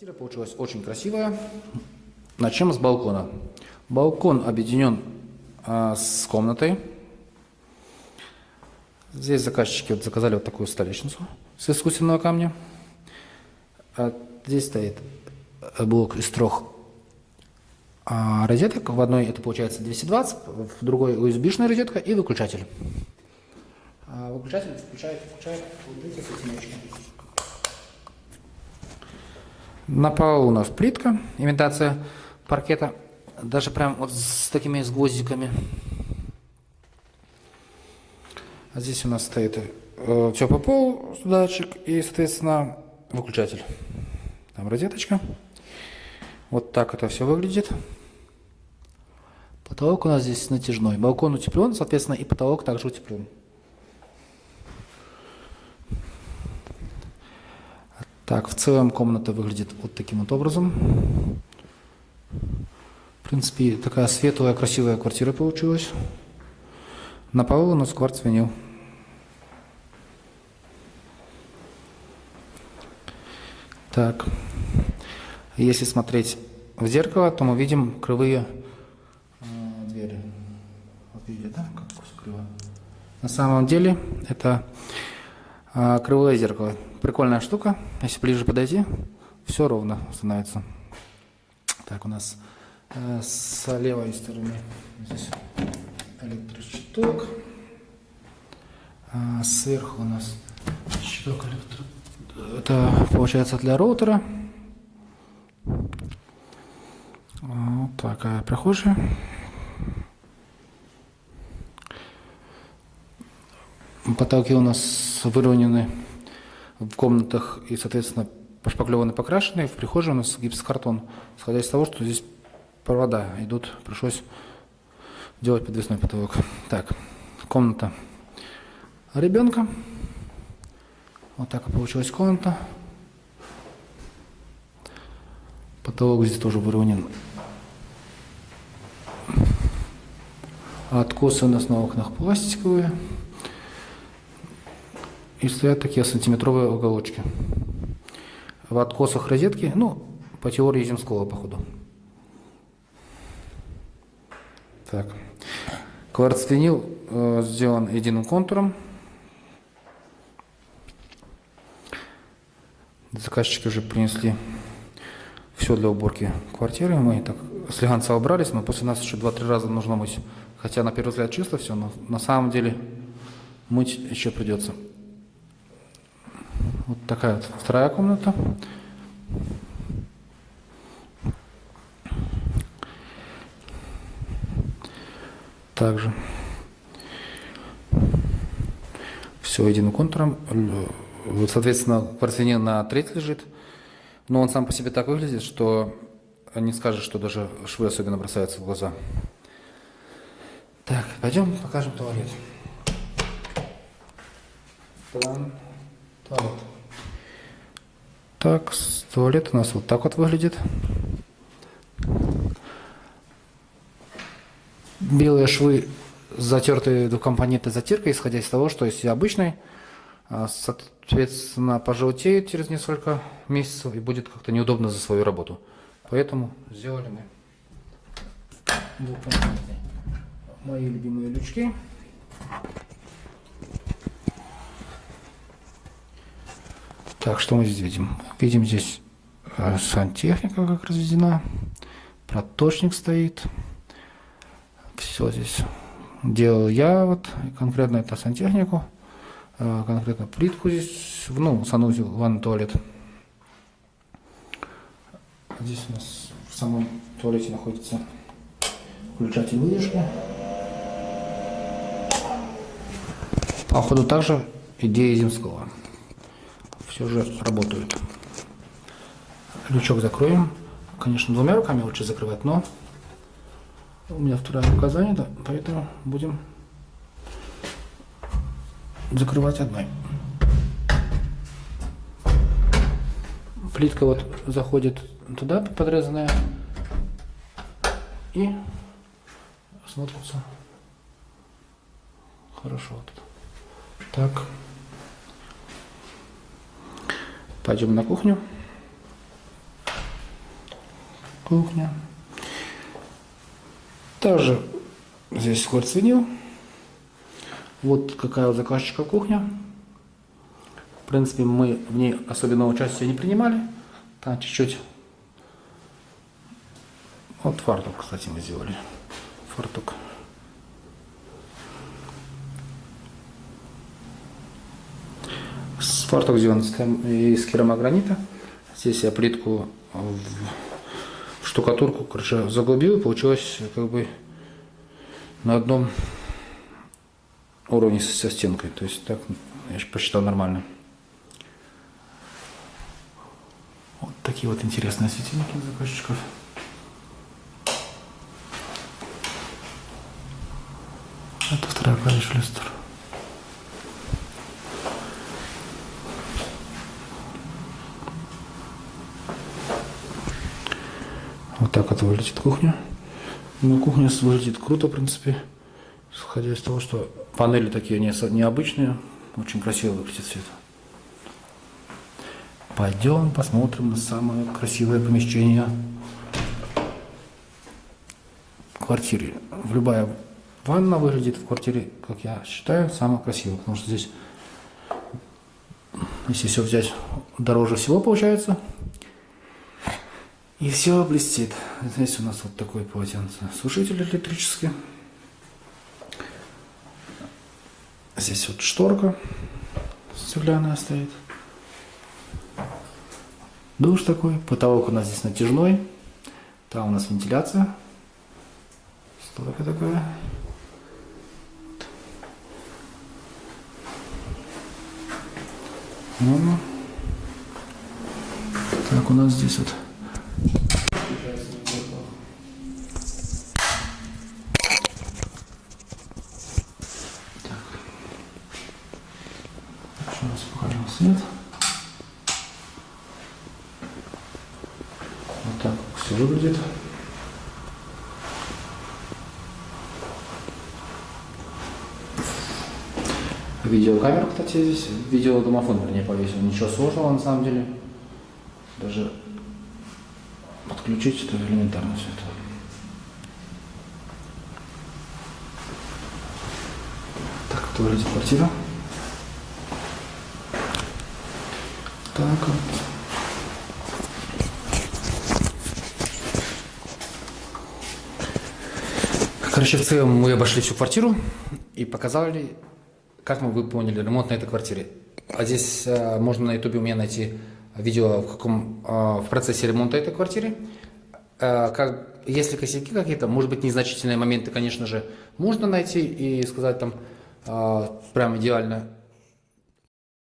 Квартира получилась очень красивая. Начнем с балкона. Балкон объединен а, с комнатой. Здесь заказчики вот заказали вот такую столешницу с искусственного камня. А здесь стоит блок из трех а, розеток. В одной это получается 220, в другой USB-шная розетка и выключатель. А выключатель включает, включает, с этими ручками. На полу у нас плитка, имитация паркета, даже прям вот с такими с гвоздиками. А здесь у нас стоит э, все по полу, датчик и, соответственно, выключатель. Там розеточка. Вот так это все выглядит. Потолок у нас здесь натяжной. Балкон утеплен, соответственно, и потолок также утеплен. Так, в целом комната выглядит вот таким вот образом. В принципе, такая светлая, красивая квартира получилась. На полу у нас кварц винил. Так, если смотреть в зеркало, то мы видим кривые э, двери. Вот видите, да, как криво? На самом деле это кривое зеркало. Прикольная штука. Если ближе подойти, все ровно становится. Так, у нас э, с левой стороны здесь электрощиток. А сверху у нас щиток электро... Это получается для роутера. Вот такая прихожая. Потолки у нас выровнены в комнатах и, соответственно, пошпаклеваны, покрашены. В прихожей у нас гипсокартон. Исходя из того, что здесь провода идут, пришлось делать подвесной потолок. Так, комната ребенка. Вот так и получилась комната. Потолок здесь тоже выровнен. Откосы у нас на окнах пластиковые. И стоят такие сантиметровые уголочки. В откосах розетки, ну, по теории земского, походу. Так. Кварцвинил э, сделан единым контуром. Заказчики уже принесли все для уборки квартиры. Мы так слегонца убрались, но после нас еще 2-3 раза нужно мыть. Хотя на первый взгляд чисто все, но на самом деле мыть еще придется. Вот такая вторая комната. Также все единым контуром. Вот, соответственно, квартире на треть лежит. Но он сам по себе так выглядит, что не скажешь, что даже швы особенно бросаются в глаза. Так, пойдем покажем туалет. Туалет. Так, туалет у нас вот так вот выглядит. Белые швы затертые двухкомпонентной затиркой, исходя из того, что если обычный, а, соответственно, пожелтеет через несколько месяцев и будет как-то неудобно за свою работу. Поэтому сделали мы двухкомпонентные. Мои любимые лючки. Так, что мы здесь видим? Видим здесь э, сантехника как разведена, проточник стоит. Все здесь делал я, вот конкретно это сантехнику, э, конкретно плитку здесь, ну, санузел, ванный туалет. Здесь у нас в самом туалете находится включатель выдержки. Походу также идея Земского все же работают. Лючок закроем. Конечно, двумя руками лучше закрывать, но у меня вторая рука занята, поэтому будем закрывать одной. Плитка вот заходит туда, подрезанная, и смотрится хорошо. Вот. Так. Пойдем на кухню. кухня. Также здесь кварцвинил. Вот какая у заказчика кухня. В принципе, мы в ней особенного участия не принимали. Там чуть-чуть. Вот фартук, кстати, мы сделали. Фартук. Фартук сделан из керамогранита. Здесь я плитку в штукатурку, короче, заглубил, и получилось как бы на одном уровне со стенкой. То есть так я посчитал нормально. Вот такие вот интересные светильники заказчиков. Это вторая клавиша люстр. Вот выглядит кухня. Ну, кухня выглядит круто, в принципе. Исходя из того, что панели такие не, необычные. Очень красиво выглядит это. Пойдем посмотрим на самое красивое помещение в квартире. Любая ванна выглядит в квартире, как я считаю, самое красивое. Потому что здесь, если все взять, дороже всего получается. И все блестит. Здесь у нас вот такой полотенце. Сушитель электрический. Здесь вот шторка стеклянная стоит. Душ такой. Потолок у нас здесь натяжной. Там у нас вентиляция. Стойка такая. Ну, так у нас здесь вот свет. Вот так все выглядит. Видеокамера, кстати, здесь. Видеодомофон, вернее, повесил. Ничего сложного на самом деле. Даже подключить это элементарно все это. Так, это выглядит квартира. Так вот. Короче, в целом мы обошли всю квартиру и показали, как мы выполнили ремонт на этой квартире. А здесь а, можно на ютубе у меня найти видео в, каком, а, в процессе ремонта этой квартиры. А, как, если косяки какие-то, может быть, незначительные моменты, конечно же, можно найти и сказать там а, прям идеально